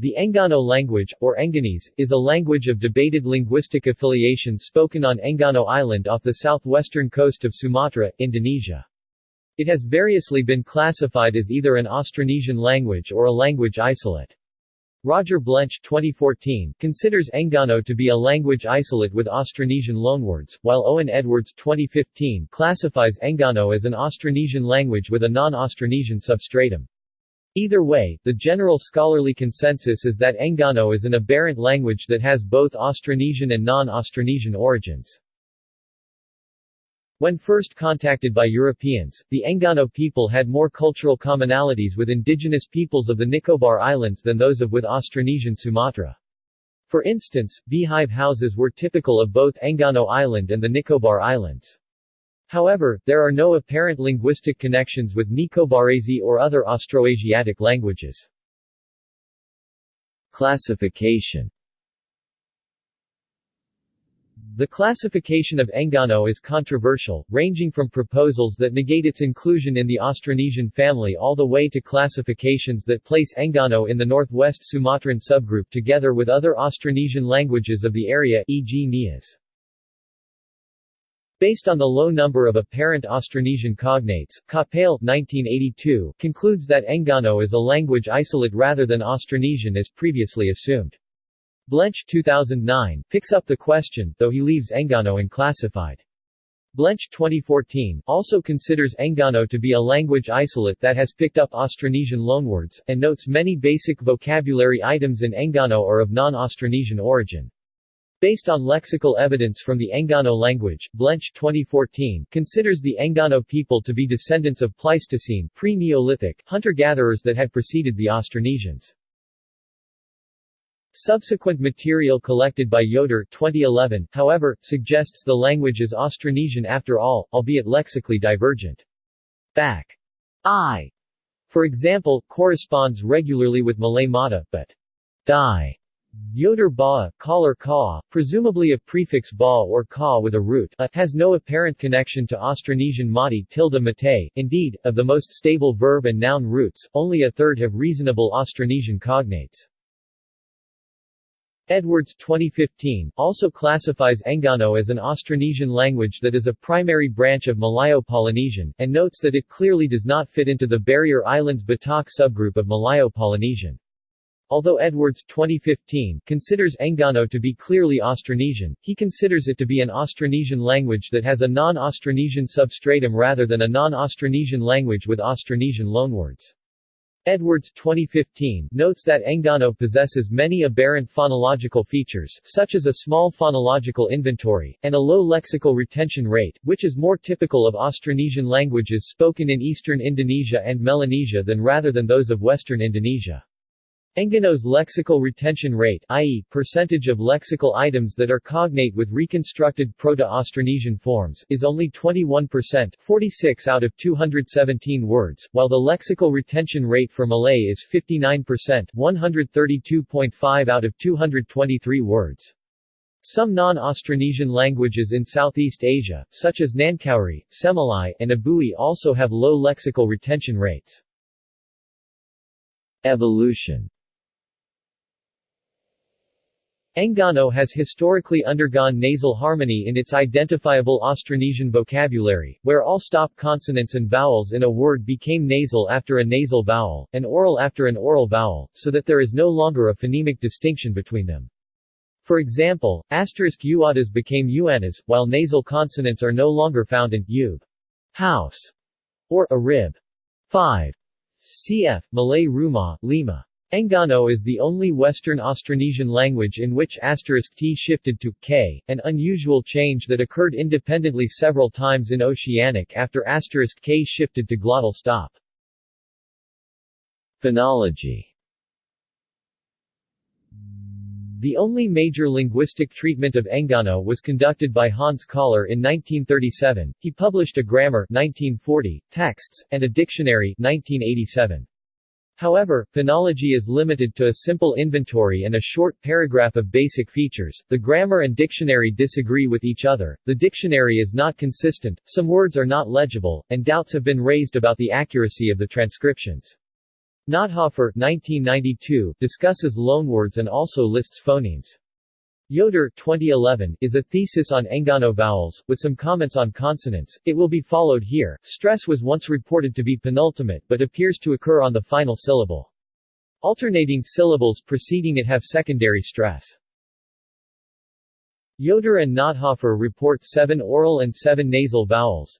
The Engano language, or Engganese, is a language of debated linguistic affiliation spoken on Engano Island off the southwestern coast of Sumatra, Indonesia. It has variously been classified as either an Austronesian language or a language isolate. Roger Blench 2014 considers Engano to be a language isolate with Austronesian loanwords, while Owen Edwards 2015 classifies Engano as an Austronesian language with a non-Austronesian substratum. Either way, the general scholarly consensus is that Enggano is an aberrant language that has both Austronesian and non-Austronesian origins. When first contacted by Europeans, the Enggano people had more cultural commonalities with indigenous peoples of the Nicobar Islands than those of with Austronesian Sumatra. For instance, beehive houses were typical of both Enggano Island and the Nicobar Islands. However, there are no apparent linguistic connections with Nicobarese or other Austroasiatic languages. Classification The classification of Engano is controversial, ranging from proposals that negate its inclusion in the Austronesian family all the way to classifications that place Engano in the northwest Sumatran subgroup together with other Austronesian languages of the area e.g. Nias. Based on the low number of apparent Austronesian cognates, Capell 1982 concludes that Enggano is a language isolate rather than Austronesian as previously assumed. Blench 2009 picks up the question, though he leaves Enggano unclassified. Blench 2014 also considers Enggano to be a language isolate that has picked up Austronesian loanwords, and notes many basic vocabulary items in Enggano are of non-Austronesian origin. Based on lexical evidence from the Enggano language, Blench 2014 considers the Enggano people to be descendants of Pleistocene pre-Neolithic hunter-gatherers that had preceded the Austronesians. Subsequent material collected by Yoder 2011, however, suggests the language is Austronesian after all, albeit lexically divergent. Back I, for example, corresponds regularly with Malay Mata, but die Yoder ba, Kähler ka, presumably a prefix ba or ka with a root a, has no apparent connection to Austronesian mati tilde mate. Indeed, of the most stable verb and noun roots, only a third have reasonable Austronesian cognates. Edwards 2015 also classifies Enggano as an Austronesian language that is a primary branch of Malayo-Polynesian, and notes that it clearly does not fit into the Barrier Islands Batak subgroup of Malayo-Polynesian. Although Edwards 2015 considers Engano to be clearly Austronesian, he considers it to be an Austronesian language that has a non-Austronesian substratum rather than a non-Austronesian language with Austronesian loanwords. Edwards 2015 notes that Engano possesses many aberrant phonological features such as a small phonological inventory, and a low lexical retention rate, which is more typical of Austronesian languages spoken in eastern Indonesia and Melanesia than rather than those of western Indonesia. Enggano's lexical retention rate i.e., percentage of lexical items that are cognate with reconstructed Proto-Austronesian forms is only 21% 46 out of 217 words, while the lexical retention rate for Malay is 59% 132.5 out of 223 words. Some non-Austronesian languages in Southeast Asia, such as Nancowry, Semelai, and Abui also have low lexical retention rates. Evolution Enggano has historically undergone nasal harmony in its identifiable Austronesian vocabulary, where all stop consonants and vowels in a word became nasal after a nasal vowel, and oral after an oral vowel, so that there is no longer a phonemic distinction between them. For example, asterisk uadas became uanas, while nasal consonants are no longer found in ub, house, or a rib. 5. Cf. Malay Rumah, Lima. Enggano is the only Western Austronesian language in which asterisk t shifted to k, an unusual change that occurred independently several times in Oceanic after asterisk k shifted to glottal stop. Phonology The only major linguistic treatment of Enggano was conducted by Hans Kähler in 1937. He published a grammar 1940, texts, and a dictionary 1987. However, phonology is limited to a simple inventory and a short paragraph of basic features. The grammar and dictionary disagree with each other, the dictionary is not consistent, some words are not legible, and doubts have been raised about the accuracy of the transcriptions. Nothofer 1992, discusses loanwords and also lists phonemes. Yoder 2011, is a thesis on Engano vowels, with some comments on consonants. It will be followed here. Stress was once reported to be penultimate but appears to occur on the final syllable. Alternating syllables preceding it have secondary stress. Yoder and Nothofer report seven oral and seven nasal vowels.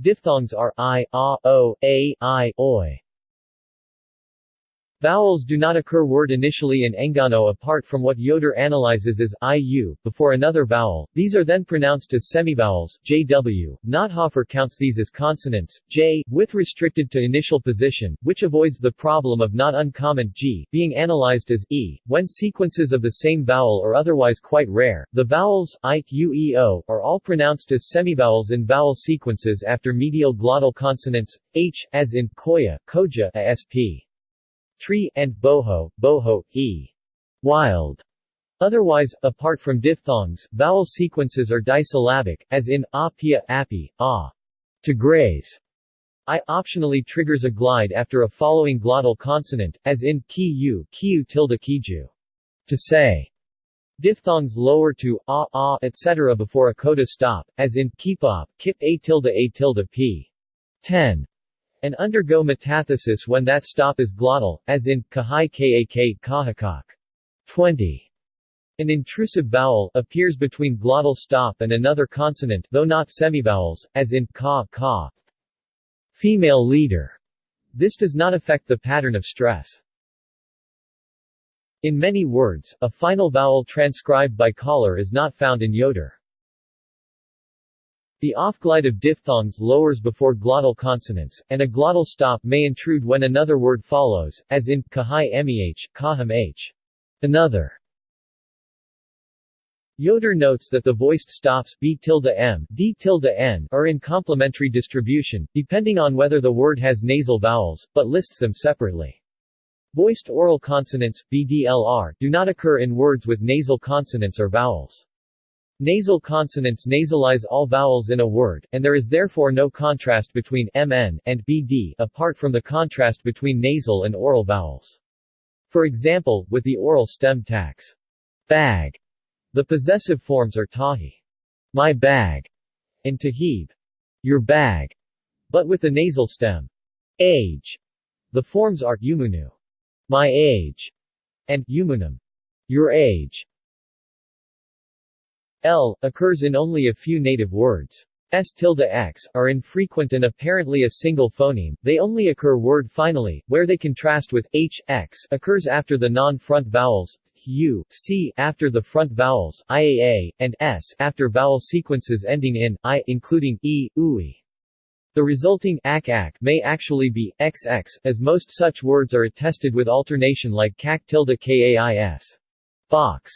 Diphthongs are i, a, o, a, i, oi. Vowels do not occur word initially in Engano apart from what Yoder analyzes as IU, before another vowel, these are then pronounced as semivowels, JW. Nothofer counts these as consonants, J, with restricted to initial position, which avoids the problem of not uncommon G, being analyzed as E. When sequences of the same vowel are otherwise quite rare, the vowels, I, U, E, O, are all pronounced as semivowels in vowel sequences after medial glottal consonants, H, as in Koya, Koja, ASP tree, and boho, boho, e. Wild. Otherwise, apart from diphthongs, vowel sequences are disyllabic, as in apia, api, ah. To graze. I optionally triggers a glide after a following glottal consonant, as in ki kiu tilde kiju. To say. Diphthongs lower to ah, ah, etc. before a coda stop, as in kipop, kip a tilde a tilde p. 10 and undergo metathesis when that stop is glottal, as in kahai kak kahakak. 20. An intrusive vowel appears between glottal stop and another consonant though not semivowels, as in ka, ka. Female leader. This does not affect the pattern of stress. In many words, a final vowel transcribed by Kähler is not found in Yoder. The off-glide of diphthongs lowers before glottal consonants, and a glottal stop may intrude when another word follows, as in kahai meh, kaham h. Another. Yoder notes that the voiced stops b tilde m, d tilde n are in complementary distribution, depending on whether the word has nasal vowels, but lists them separately. Voiced oral consonants, BDLR, do not occur in words with nasal consonants or vowels. Nasal consonants nasalize all vowels in a word, and there is therefore no contrast between mn and bd apart from the contrast between nasal and oral vowels. For example, with the oral stem tax, bag, the possessive forms are tahi, my bag, and tahib, your bag, but with the nasal stem, age, the forms are umunu, my age, and umunum, your age. L, occurs in only a few native words. S tilde x, are infrequent and apparently a single phoneme, they only occur word finally, where they contrast with h, x occurs after the non-front vowels, u, c after the front vowels, iaa, and s after vowel sequences ending in i, including e, ui. The resulting ak ak may actually be xx, as most such words are attested with alternation like kak tilde kais. Box.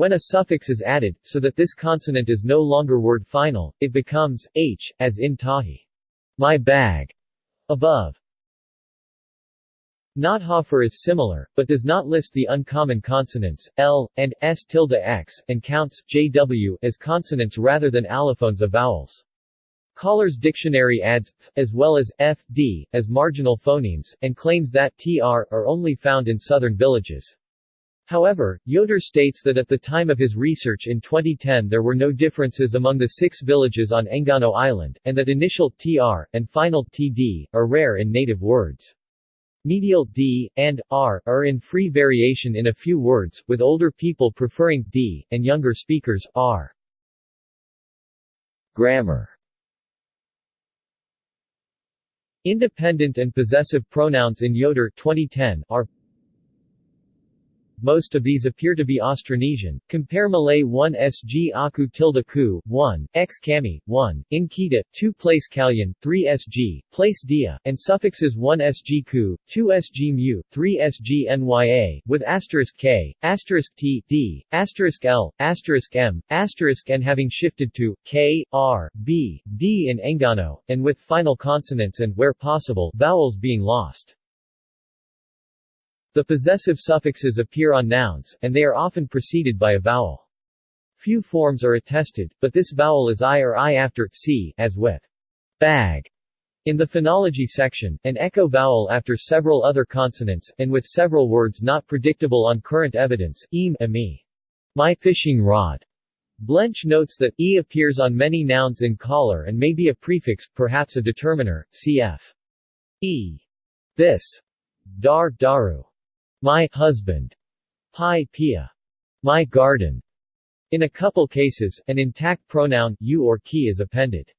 When a suffix is added, so that this consonant is no longer word final, it becomes h, as in tahi. My bag. Above. Nothofer is similar, but does not list the uncommon consonants, l, and s tilde x, and counts jw as consonants rather than allophones of vowels. Kähler's dictionary adds f, as well as f, d, as marginal phonemes, and claims that tr are only found in southern villages. However, Yoder states that at the time of his research in 2010 there were no differences among the six villages on Engano Island, and that initial tr, and final td, are rare in native words. Medial d, and r, are in free variation in a few words, with older people preferring d, and younger speakers, r. Grammar Independent and possessive pronouns in Yoder 2010 are most of these appear to be Austronesian. Compare Malay 1 sg aku tilde ku, 1, x kami, 1, in kita, 2 place kalyan, 3 sg, place dia, and suffixes 1 sg ku, 2 sg mu, 3 sg nya, with asterisk k, asterisk t, d, asterisk l, asterisk m, asterisk n having shifted to k, r, b, d in Engano, and with final consonants and, where possible, vowels being lost. The possessive suffixes appear on nouns, and they are often preceded by a vowel. Few forms are attested, but this vowel is i or i after c, as with bag, In the phonology section, an echo vowel after several other consonants, and with several words not predictable on current evidence, eam, me. My fishing rod. Blench notes that e appears on many nouns in Kähler and may be a prefix, perhaps a determiner, cf. e. This. Dar, daru. My husband. Pi, pia. My garden. In a couple cases, an intact pronoun, you or ki is appended.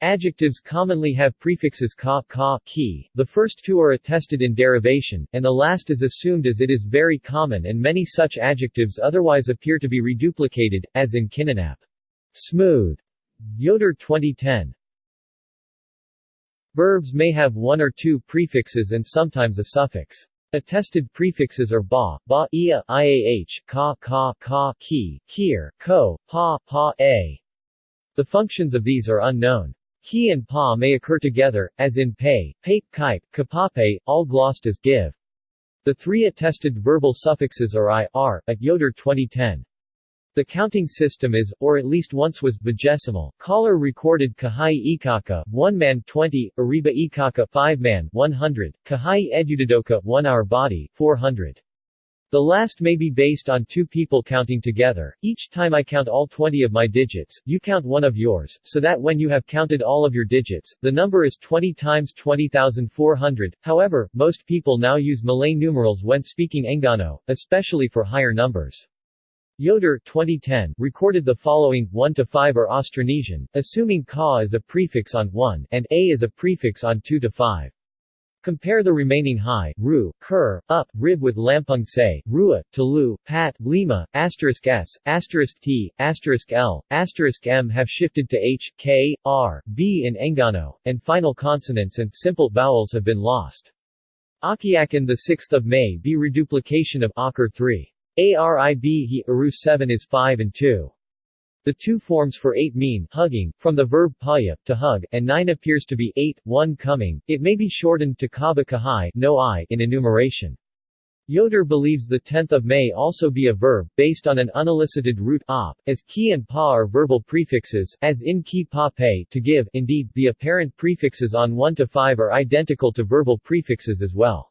Adjectives commonly have prefixes ka, ka, ki, the first two are attested in derivation, and the last is assumed as it is very common and many such adjectives otherwise appear to be reduplicated, as in Kininap. Smooth. Yoder 2010. Verbs may have one or two prefixes and sometimes a suffix. Attested prefixes are ba, ba, ia, iah, ka, ka, ka, ki, kier, ko, pa, pa, a. The functions of these are unknown. He and pa may occur together, as in pay, pape, kipe, kapape, all glossed as give. The three attested verbal suffixes are i, r, at Yoder 2010. The counting system is, or at least once was, vigesimal. Kähler recorded Kahai Ikaka, 1 man 20, Ariba Ikaka 5 man 100, Kahai Edudadoka 1 hour body 400. The last may be based on two people counting together. Each time I count all 20 of my digits, you count one of yours, so that when you have counted all of your digits, the number is 20 times 20,400. However, most people now use Malay numerals when speaking Engano, especially for higher numbers. Yoder 2010 recorded the following 1 to 5 are Austronesian, assuming ka is a prefix on 1 and a is a prefix on 2 to 5. Compare the remaining high, ru, kur, up, rib with lampung say, rua, talu, pat, lima, asterisk s, asterisk t, asterisk l, asterisk m have shifted to h, k, r, b in Engano, and final consonants and simple vowels have been lost. Akiakan 6 May be reduplication of Akar 3. Arib he Aru 7 is 5 and 2. The two forms for 8 mean hugging, from the verb paya, to hug, and 9 appears to be 8, 1 coming. It may be shortened to kaba kahai no I in enumeration. Yoder believes the 10th of May also be a verb, based on an unelicited root op, as ki and pa are verbal prefixes, as in ki pa pay, to give. Indeed, the apparent prefixes on 1 to 5 are identical to verbal prefixes as well.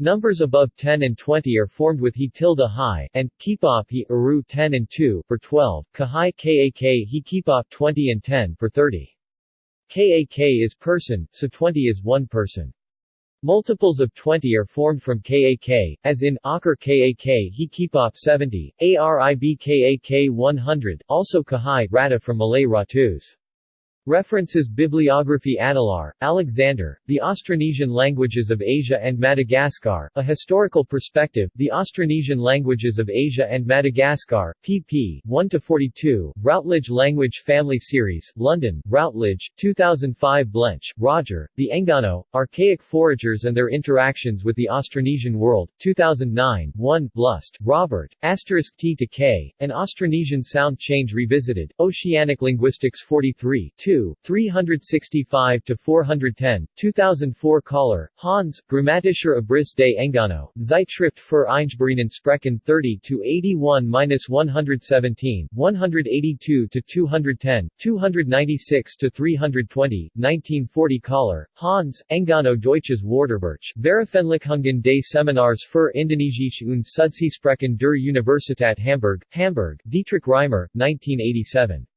Numbers above 10 and 20 are formed with he tilde high, and, kipop he aru 10 and 2, for 12, kahai kak he kipop 20 and 10, for 30. Kak is person, so 20 is one person. Multiples of 20 are formed from kak, as in, akar kak he kipop 70, arib kak 100, also kahai rata from Malay ratus. References Bibliography Adelaar, Alexander, The Austronesian Languages of Asia and Madagascar, A Historical Perspective, The Austronesian Languages of Asia and Madagascar, pp. 1-42, Routledge Language Family Series, London, Routledge, 2005 Blench, Roger, The Engano, Archaic Foragers and Their Interactions with the Austronesian World, 2009, 1, Blust, Robert, Asterisk T to K, An Austronesian Sound Change Revisited, Oceanic Linguistics 43, 2, 365 to 410, 2004 Kähler, Hans, Grammatischer Abriss des Engano, Zeitschrift für Eingeborenen Sprechen 30 to 81-117, 182 to 210, 296 to 320, 1940 Kähler, Hans, Engano Deutsches Wörterbuch, Veröffentlichungen des Seminars für Indonesische und Sudsprechen der Universität Hamburg, Hamburg, Dietrich Reimer, 1987.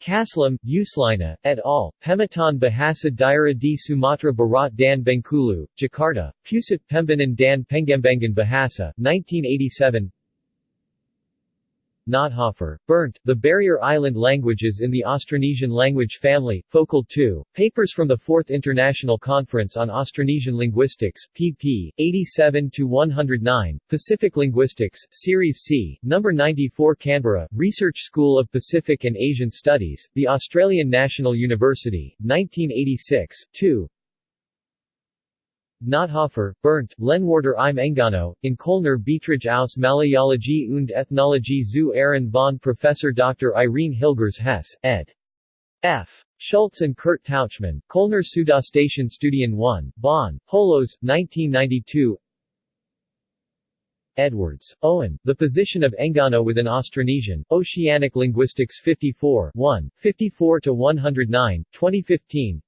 Kaslam, Yuslina, et al., Pemetaan Bahasa Daerah di Sumatra Barat dan Bengkulu, Jakarta, Pusat Pembangunan dan Pengembangan Bahasa, 1987 Nothofer, Bernd, The Barrier Island Languages in the Austronesian Language Family, Focal 2, Papers from the Fourth International Conference on Austronesian Linguistics, pp. 87-109, Pacific Linguistics, Series C, No. 94 Canberra, Research School of Pacific and Asian Studies, The Australian National University, 1986, 2, Nothofer, Bernd, Lehnwörter im Engano, in Kölner Beiträge aus Malayologie und Ethnologie zu Ehren von Professor Dr. Irene Hilgers Hess, ed. F. Schultz and Kurt Tauchmann, Kölner Südostasian Studien 1, Bonn, Holos, 1992 Edwards, Owen, The Position of Engano within Austronesian, Oceanic Linguistics 54 1, 54-109, 2015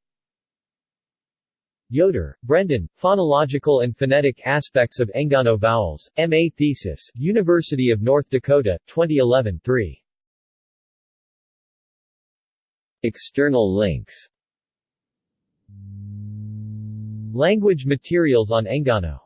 Yoder, Brendan, Phonological and Phonetic Aspects of Engano Vowels, M.A. Thesis, University of North Dakota, 2011 3. External links Language materials on Engano